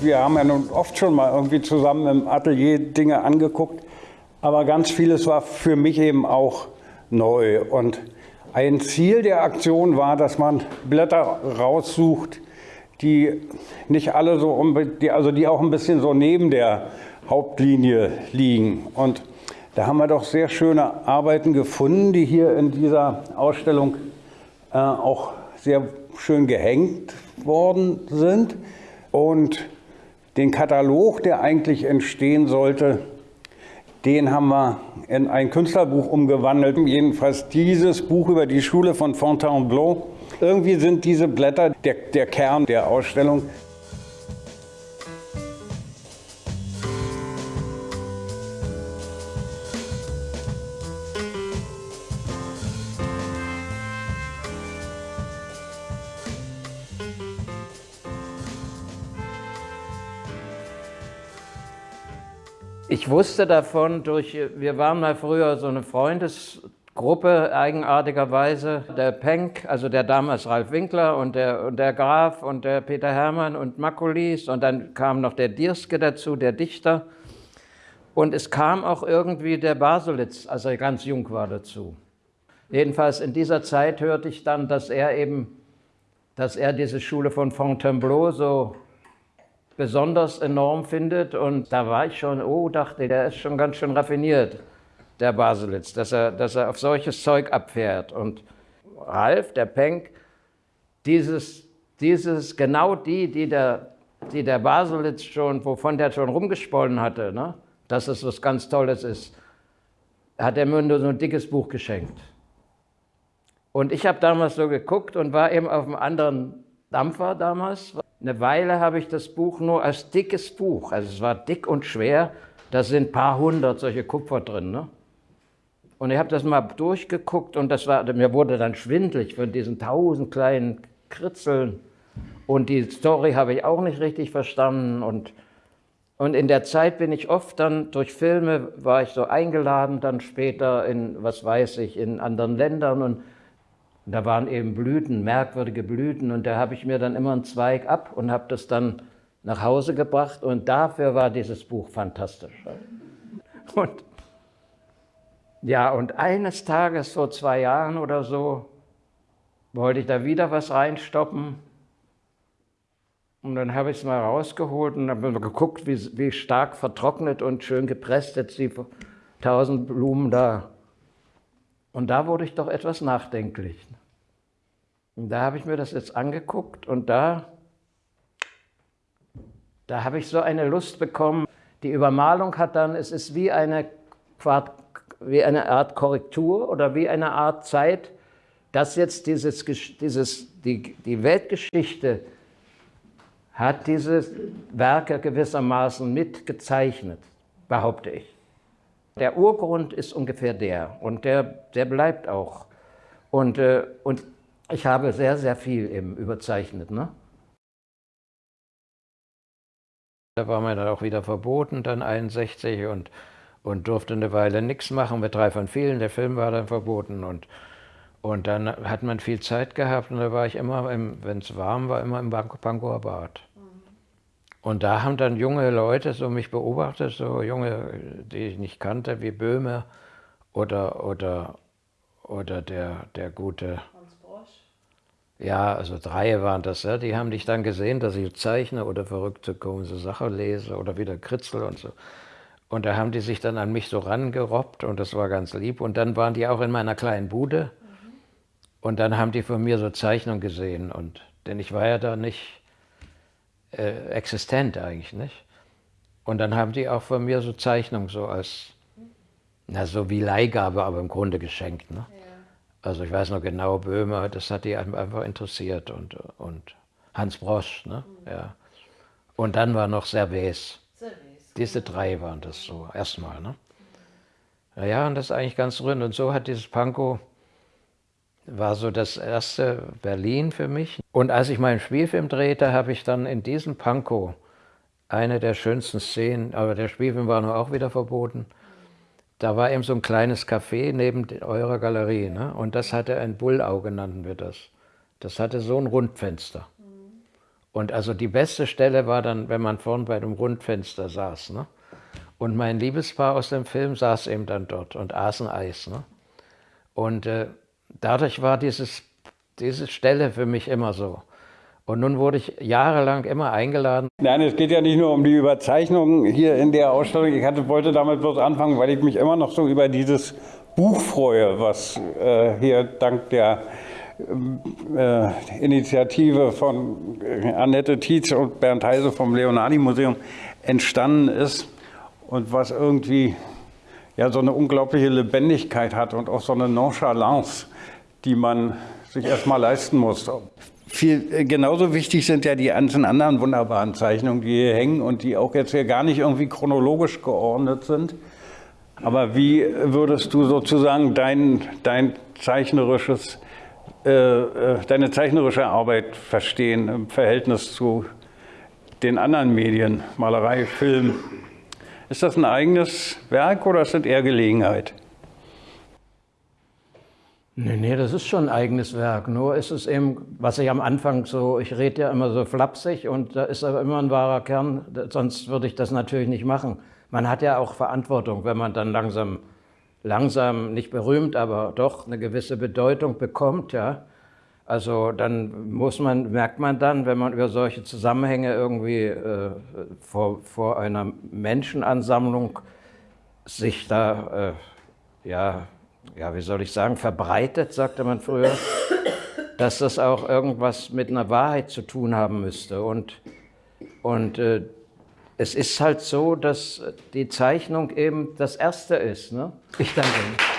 wir haben ja nun oft schon mal irgendwie zusammen im Atelier Dinge angeguckt, aber ganz vieles war für mich eben auch neu. Und ein Ziel der Aktion war, dass man Blätter raussucht, die nicht alle so, also die auch ein bisschen so neben der Hauptlinie liegen. Und da haben wir doch sehr schöne Arbeiten gefunden, die hier in dieser Ausstellung äh, auch sehr schön gehängt worden sind. Und den Katalog, der eigentlich entstehen sollte, den haben wir in ein Künstlerbuch umgewandelt. Jedenfalls dieses Buch über die Schule von Fontainebleau. Irgendwie sind diese Blätter der, der Kern der Ausstellung. Ich wusste davon durch, wir waren mal früher so eine Freundesgruppe, eigenartigerweise. Der Penck, also der damals Ralf Winkler und der, und der Graf und der Peter Hermann und Makulis und dann kam noch der Dierske dazu, der Dichter. Und es kam auch irgendwie der Baselitz, als er ganz jung war, dazu. Jedenfalls in dieser Zeit hörte ich dann, dass er eben, dass er diese Schule von Fontainebleau so besonders enorm findet. Und da war ich schon, oh, dachte, der ist schon ganz schön raffiniert, der Baselitz, dass er, dass er auf solches Zeug abfährt. Und Ralf, der Penck, dieses, dieses, genau die, die der, die der Baselitz schon, wovon der schon rumgesponnen hatte, ne, dass es was ganz Tolles ist, hat er mir nur so ein dickes Buch geschenkt. Und ich habe damals so geguckt und war eben auf einem anderen Dampfer damals. Eine Weile habe ich das Buch nur als dickes Buch, also es war dick und schwer, da sind ein paar hundert solche Kupfer drin. Ne? Und ich habe das mal durchgeguckt und das war, mir wurde dann schwindlig von diesen tausend kleinen Kritzeln. Und die Story habe ich auch nicht richtig verstanden. Und, und in der Zeit bin ich oft dann durch Filme, war ich so eingeladen, dann später in, was weiß ich, in anderen Ländern und und da waren eben Blüten, merkwürdige Blüten. Und da habe ich mir dann immer einen Zweig ab und habe das dann nach Hause gebracht. Und dafür war dieses Buch fantastisch. Und ja, und eines Tages, vor zwei Jahren oder so, wollte ich da wieder was reinstoppen. Und dann habe ich es mal rausgeholt und habe geguckt, wie, wie stark vertrocknet und schön gepresst jetzt die tausend Blumen da. Und da wurde ich doch etwas nachdenklich. Und da habe ich mir das jetzt angeguckt und da, da habe ich so eine Lust bekommen. Die Übermalung hat dann, es ist wie eine, wie eine Art Korrektur oder wie eine Art Zeit, dass jetzt dieses, dieses, die, die Weltgeschichte hat diese Werke gewissermaßen mitgezeichnet, behaupte ich. Der Urgrund ist ungefähr der und der, der bleibt auch. Und, äh, und ich habe sehr, sehr viel eben überzeichnet. Ne? Da war mir dann auch wieder verboten, dann 61 und, und durfte eine Weile nichts machen, mit drei von vielen. Der Film war dann verboten und, und dann hat man viel Zeit gehabt und da war ich immer, wenn es warm war, immer im Pankower Bad. Und da haben dann junge Leute so mich beobachtet, so junge, die ich nicht kannte, wie Böhme oder, oder, oder der, der gute ja, also drei waren das, ja. die haben dich dann gesehen, dass ich zeichne oder verrückte komische Sache lese oder wieder kritzel und so. Und da haben die sich dann an mich so rangerobbt und das war ganz lieb. Und dann waren die auch in meiner kleinen Bude mhm. und dann haben die von mir so Zeichnungen gesehen. Und, denn ich war ja da nicht äh, existent eigentlich, nicht? Und dann haben die auch von mir so Zeichnungen so als, na so wie Leihgabe, aber im Grunde geschenkt. Ne? Ja. Also ich weiß noch genau, Böhmer, das hat die einfach interessiert und, und Hans Brosch. Ne? Mhm. Ja. Und dann war noch Servais. Diese drei waren das so, erstmal. Ne? Naja, und das ist eigentlich ganz rührend. Und so hat dieses Pankow, war so das erste Berlin für mich. Und als ich meinen Spielfilm drehte, habe ich dann in diesem Pankow eine der schönsten Szenen, aber der Spielfilm war nur auch wieder verboten, da war eben so ein kleines Café neben eurer Galerie. Ne? Und das hatte ein Bullauge, nannten wir das. Das hatte so ein Rundfenster. Und also die beste Stelle war dann, wenn man vorn bei dem Rundfenster saß. Ne? Und mein Liebespaar aus dem Film saß eben dann dort und aßen Eis. Ne? Und äh, dadurch war dieses, diese Stelle für mich immer so. Und nun wurde ich jahrelang immer eingeladen. Nein, es geht ja nicht nur um die Überzeichnung hier in der Ausstellung. Ich hatte, wollte damit bloß anfangen, weil ich mich immer noch so über dieses Buch freue, was äh, hier dank der äh, Initiative von äh, Annette Tietz und Bernd Heise vom Leonardi Museum entstanden ist und was irgendwie ja so eine unglaubliche Lebendigkeit hat und auch so eine Nonchalance, die man sich erstmal leisten muss. Viel, äh, genauso wichtig sind ja die ganzen anderen wunderbaren Zeichnungen, die hier hängen und die auch jetzt hier gar nicht irgendwie chronologisch geordnet sind. Aber wie würdest du sozusagen dein, dein zeichnerisches, äh, äh, deine zeichnerische Arbeit verstehen im Verhältnis zu den anderen Medien, Malerei, Film? Ist das ein eigenes Werk oder ist das eher Gelegenheit? Nee, nee, das ist schon ein eigenes Werk. Nur ist es eben, was ich am Anfang so, ich rede ja immer so flapsig und da ist aber immer ein wahrer Kern, sonst würde ich das natürlich nicht machen. Man hat ja auch Verantwortung, wenn man dann langsam, langsam nicht berühmt, aber doch eine gewisse Bedeutung bekommt, ja. Also dann muss man, merkt man dann, wenn man über solche Zusammenhänge irgendwie äh, vor, vor einer Menschenansammlung sich da, äh, ja, ja, wie soll ich sagen, verbreitet, sagte man früher, dass das auch irgendwas mit einer Wahrheit zu tun haben müsste. Und, und äh, es ist halt so, dass die Zeichnung eben das Erste ist. Ne? Ich danke Ihnen.